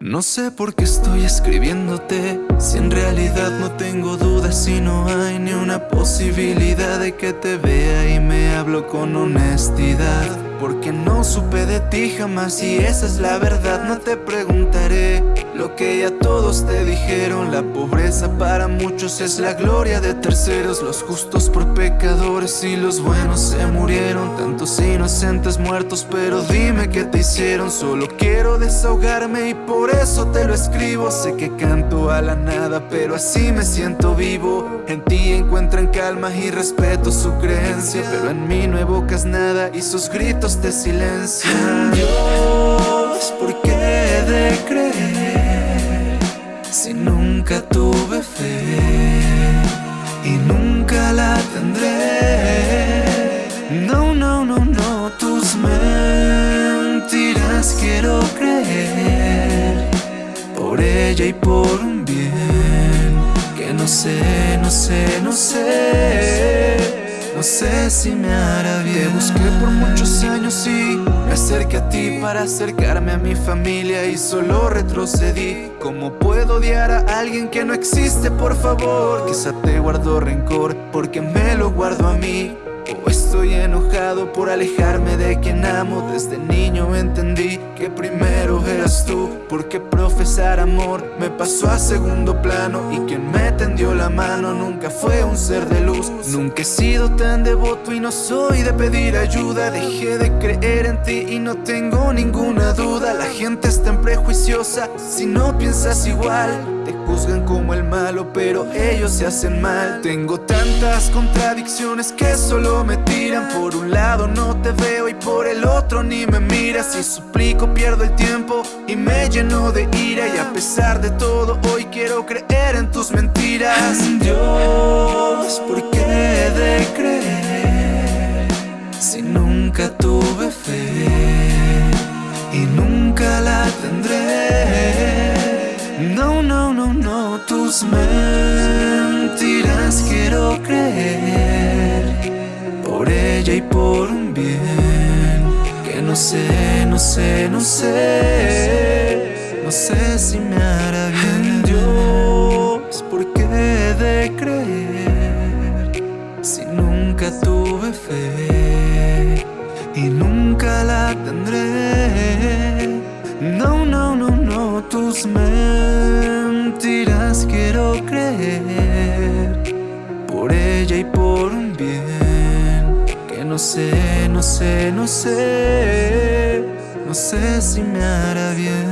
No sé por qué estoy escribiéndote. Si en realidad no tengo dudas Y no hay ni una posibilidad de que te vea Y me hablo con honestidad Porque no supe de ti jamás Y esa es la verdad, no te preguntaré. Lo que ya todos te dijeron La pobreza para muchos es la gloria de terceros. Los justos por pecadores y los buenos se murieron. Tantos inocentes muertos pero dime qué te hicieron. Solo quiero desahogarme y por eso te lo escribo. Sé que canto a la nada, pero así me siento vivo. En ti encuentran calma y respeto su creencia Pero en mí no evocas nada y sus gritos te silencian Dios, ¿por qué de creer? Si nunca tuve fe y nunca la tendré. No, no, no, no, tus mentiras quiero creer y por un bien Que no sé, no sé, no sé No sé si me hará bien. Te busqué por muchos años y me acerqué a ti Para acercarme a mi familia y solo retrocedí. ¿Cómo puedo odiar a alguien que no existe, por favor? Quizá te guardo rencor porque me lo guardo a mí. O estoy enojado por alejarme de quien amo. Desde niño entendí que primero Porque profesar amor me pasó a segundo plano Y quien me tendió la mano nunca fue un ser de luz. Nunca he sido tan devoto y no soy de pedir ayuda. Dejé de creer en ti y no tengo ninguna duda. La gente es tan prejuiciosa si no piensas igual. Te juzgan como el malo, pero ellos se hacen mal. Tengo tantas contradicciones que solo me tiran. Por un lado no te veo y por el otro ni me miras. Si suplico pierdo el tiempo y me lleno de ira. Y a pesar de todo hoy quiero creer en tus mentiras. Dios, ¿por qué no, tus mentiras quiero creer Por ella y por un bien Que no sé, no sé, no sé No sé si me hará bien Dios, ¿por qué de creer? Si nunca tuve fe Y nunca la tendré No, no, no, no, tus mentiras Por ella y por un bien Que no sé, no sé, no sé No sé si me hará bien